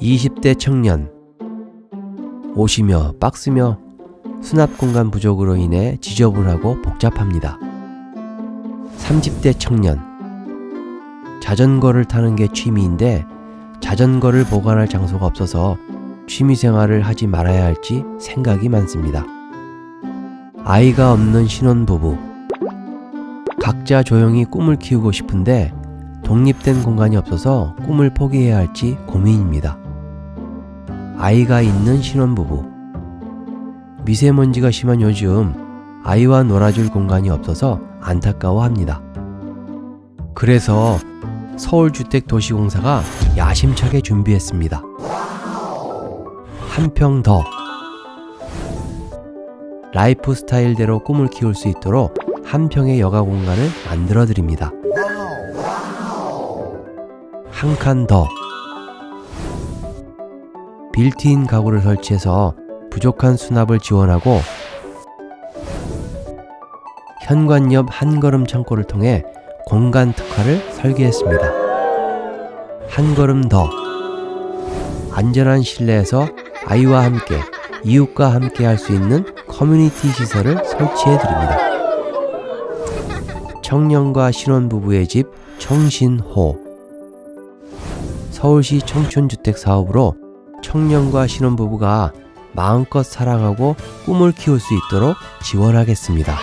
20대 청년 옷이며 박스며 수납 공간 부족으로 인해 지저분하고 복잡합니다. 30대 청년 자전거를 타는 게 취미인데 자전거를 보관할 장소가 없어서 취미 생활을 하지 말아야 할지 생각이 많습니다. 아이가 없는 신혼부부 각자 조용히 꿈을 키우고 싶은데 독립된 공간이 없어서 꿈을 포기해야 할지 고민입니다. 아이가 있는 신혼부부 미세먼지가 심한 요즘 아이와 놀아줄 공간이 없어서 안타까워합니다. 그래서 서울주택도시공사가 야심차게 준비했습니다. 한 평 더. 라이프 스타일대로 꿈을 키울 수 있도록 한 평의 여가 공간을 만들어 드립니다. 한 칸 더. 빌트인 가구를 설치해서 부족한 수납을 지원하고 현관 옆 한걸음 창고를 통해 공간 특화를 설계했습니다. 한 걸음 더 안전한 실내에서 아이와 함께 이웃과 함께 할 수 있는 커뮤니티 시설을 설치해 드립니다. 청년과 신혼부부의 집 청신호 서울시 청춘주택 사업으로 청년과 신혼부부가 마음껏 사랑하고 꿈을 키울 수 있도록 지원하겠습니다.